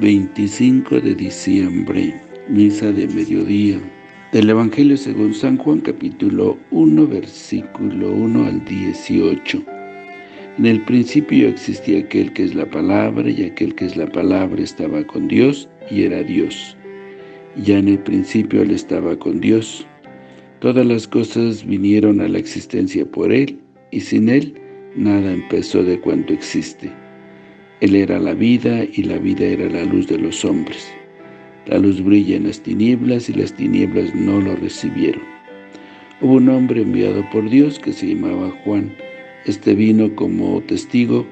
25 de diciembre, misa de mediodía, del Evangelio según San Juan capítulo 1, versículo 1 al 18. En el principio existía aquel que es la palabra, y aquel que es la palabra estaba con Dios, y era Dios. Ya en el principio Él estaba con Dios. Todas las cosas vinieron a la existencia por Él, y sin Él nada empezó de cuanto existe. Él era la vida y la vida era la luz de los hombres. La luz brilla en las tinieblas y las tinieblas no lo recibieron. Hubo un hombre enviado por Dios que se llamaba Juan. Este vino como testigo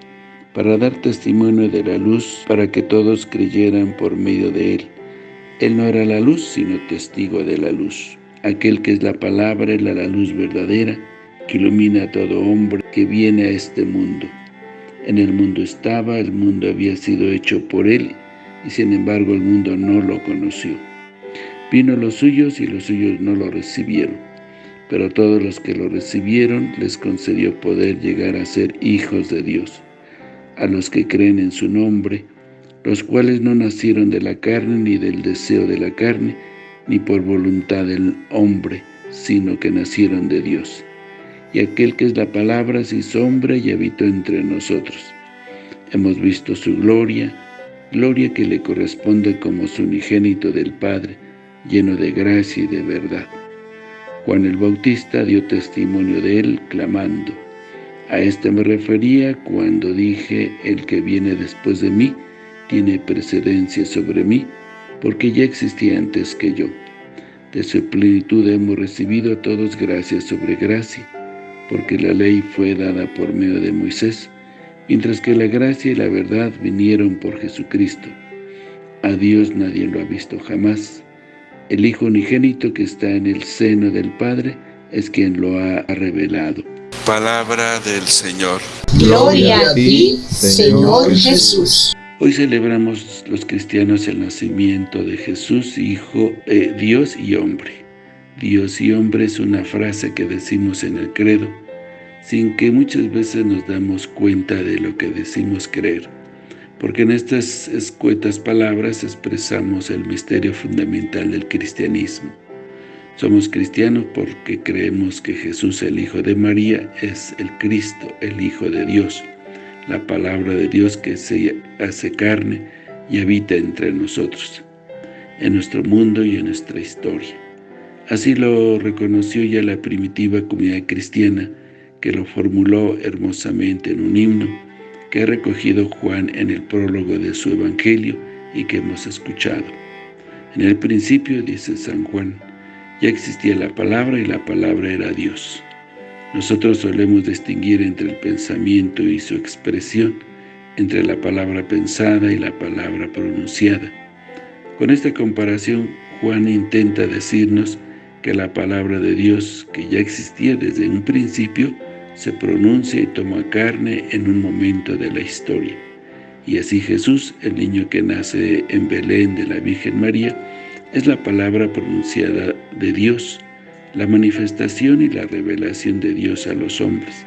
para dar testimonio de la luz, para que todos creyeran por medio de él. Él no era la luz, sino testigo de la luz. Aquel que es la palabra era la luz verdadera, que ilumina a todo hombre que viene a este mundo. En el mundo estaba, el mundo había sido hecho por él, y sin embargo el mundo no lo conoció. Vino los suyos y los suyos no lo recibieron, pero a todos los que lo recibieron les concedió poder llegar a ser hijos de Dios, a los que creen en su nombre, los cuales no nacieron de la carne ni del deseo de la carne, ni por voluntad del hombre, sino que nacieron de Dios y aquel que es la palabra se sombra y habitó entre nosotros. Hemos visto su gloria, gloria que le corresponde como su unigénito del Padre, lleno de gracia y de verdad. Juan el Bautista dio testimonio de él, clamando, A este me refería cuando dije, el que viene después de mí, tiene precedencia sobre mí, porque ya existía antes que yo. De su plenitud hemos recibido a todos gracias sobre gracia, porque la ley fue dada por medio de Moisés, mientras que la gracia y la verdad vinieron por Jesucristo. A Dios nadie lo ha visto jamás. El Hijo unigénito que está en el seno del Padre es quien lo ha revelado. Palabra del Señor. Gloria a ti, Señor Jesús. Hoy celebramos los cristianos el nacimiento de Jesús, Hijo de Dios y hombre. Dios y hombre es una frase que decimos en el credo, sin que muchas veces nos damos cuenta de lo que decimos creer, porque en estas escuetas palabras expresamos el misterio fundamental del cristianismo. Somos cristianos porque creemos que Jesús, el Hijo de María, es el Cristo, el Hijo de Dios, la palabra de Dios que se hace carne y habita entre nosotros, en nuestro mundo y en nuestra historia. Así lo reconoció ya la primitiva comunidad cristiana, que lo formuló hermosamente en un himno, que ha recogido Juan en el prólogo de su Evangelio y que hemos escuchado. En el principio, dice San Juan, ya existía la palabra y la palabra era Dios. Nosotros solemos distinguir entre el pensamiento y su expresión, entre la palabra pensada y la palabra pronunciada. Con esta comparación, Juan intenta decirnos que la palabra de Dios, que ya existía desde un principio, se pronuncia y toma carne en un momento de la historia. Y así Jesús, el niño que nace en Belén de la Virgen María, es la palabra pronunciada de Dios, la manifestación y la revelación de Dios a los hombres.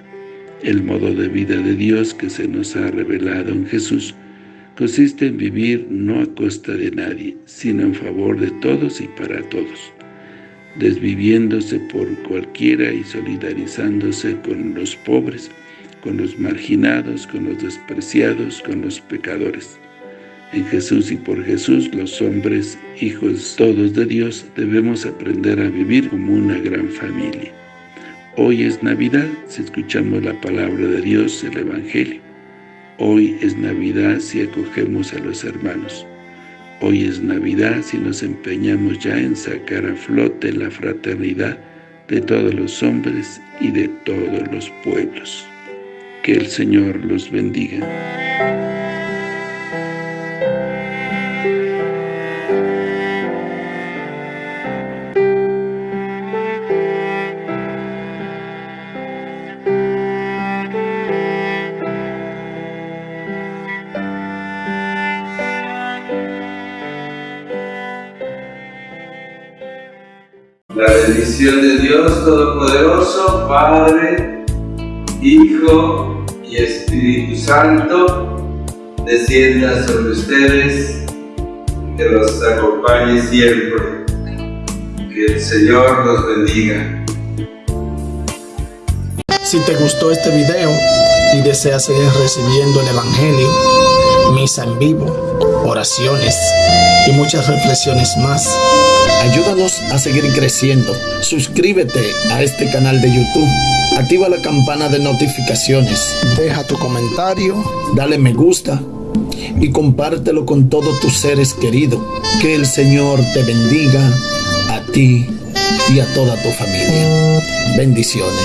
El modo de vida de Dios que se nos ha revelado en Jesús consiste en vivir no a costa de nadie, sino en favor de todos y para todos desviviéndose por cualquiera y solidarizándose con los pobres, con los marginados, con los despreciados, con los pecadores. En Jesús y por Jesús, los hombres, hijos todos de Dios, debemos aprender a vivir como una gran familia. Hoy es Navidad si escuchamos la palabra de Dios, el Evangelio. Hoy es Navidad si acogemos a los hermanos. Hoy es Navidad si nos empeñamos ya en sacar a flote la fraternidad de todos los hombres y de todos los pueblos. Que el Señor los bendiga. La bendición de Dios Todopoderoso, Padre, Hijo y Espíritu Santo, descienda sobre ustedes que los acompañe siempre. Que el Señor los bendiga. Si te gustó este video y deseas seguir recibiendo el Evangelio, misa en vivo, oraciones y muchas reflexiones más, ayúdanos a seguir creciendo. Suscríbete a este canal de YouTube. Activa la campana de notificaciones. Deja tu comentario, dale me gusta y compártelo con todos tus seres queridos. Que el Señor te bendiga a ti y a toda tu familia. Bendiciones.